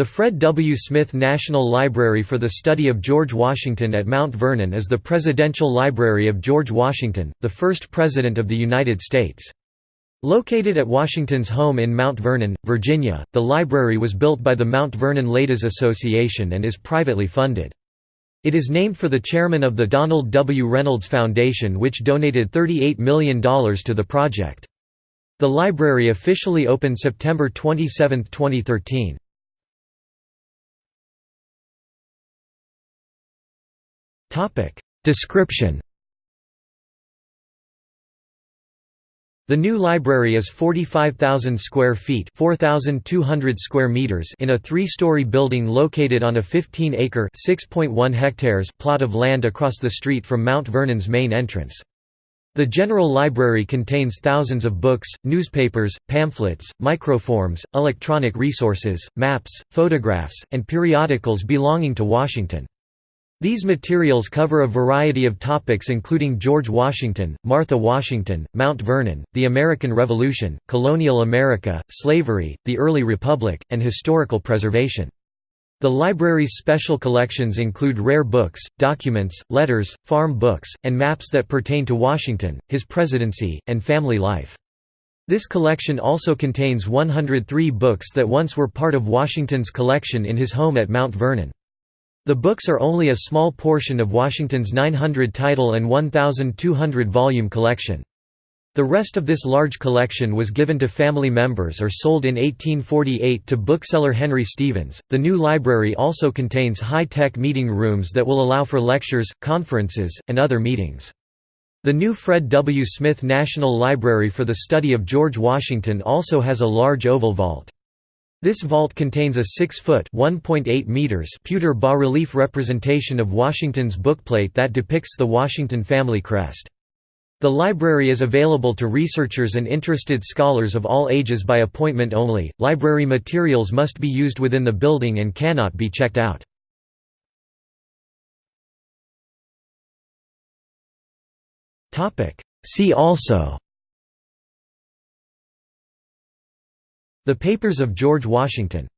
The Fred W. Smith National Library for the Study of George Washington at Mount Vernon is the Presidential Library of George Washington, the first President of the United States. Located at Washington's home in Mount Vernon, Virginia, the library was built by the Mount Vernon Ladies Association and is privately funded. It is named for the chairman of the Donald W. Reynolds Foundation which donated $38 million to the project. The library officially opened September 27, 2013. Description The new library is 45,000 square feet 4,200 square meters in a three-story building located on a 15-acre (6.1 hectares) plot of land across the street from Mount Vernon's main entrance. The General Library contains thousands of books, newspapers, pamphlets, microforms, electronic resources, maps, photographs, and periodicals belonging to Washington. These materials cover a variety of topics including George Washington, Martha Washington, Mount Vernon, the American Revolution, colonial America, slavery, the early republic, and historical preservation. The library's special collections include rare books, documents, letters, farm books, and maps that pertain to Washington, his presidency, and family life. This collection also contains 103 books that once were part of Washington's collection in his home at Mount Vernon. The books are only a small portion of Washington's 900-title and 1,200-volume collection. The rest of this large collection was given to family members or sold in 1848 to bookseller Henry Stevens. The new library also contains high-tech meeting rooms that will allow for lectures, conferences, and other meetings. The new Fred W. Smith National Library for the Study of George Washington also has a large oval vault. This vault contains a 6-foot pewter bas-relief representation of Washington's bookplate that depicts the Washington family crest. The library is available to researchers and interested scholars of all ages by appointment only. Library materials must be used within the building and cannot be checked out. See also the Papers of George Washington